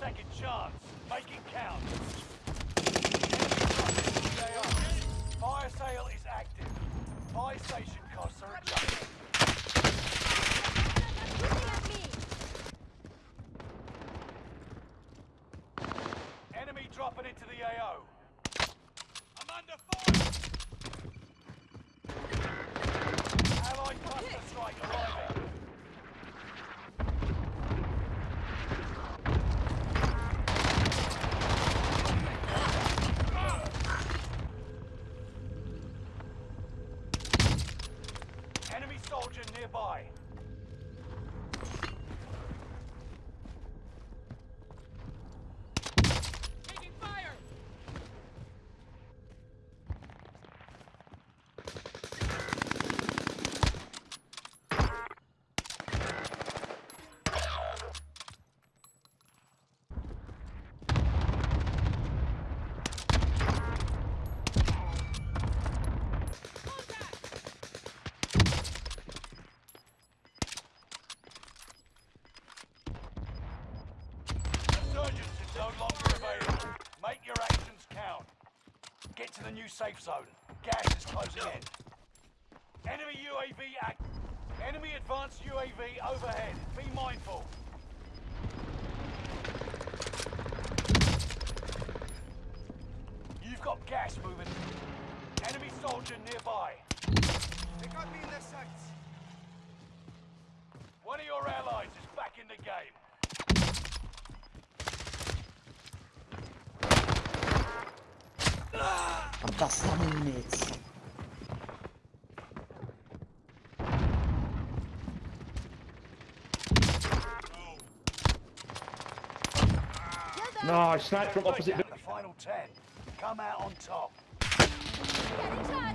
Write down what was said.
second chance. Make it count. Fire sale is active. Fire station costs are adjusted. Enemy dropping into the AO. I'm under fire! Soldier nearby. Taking fire! Resurgence is no longer available. Make your actions count. Get to the new safe zone. Gas is closing in. Enemy UAV act. Enemy advanced UAV overhead. Be mindful. You've got gas moving. Enemy soldier nearby. They got me in their sights. One of your allies is back in the game. I'm just slamming mates. No, I sniped from opposite. The final ten. Come out on top. Getting shot!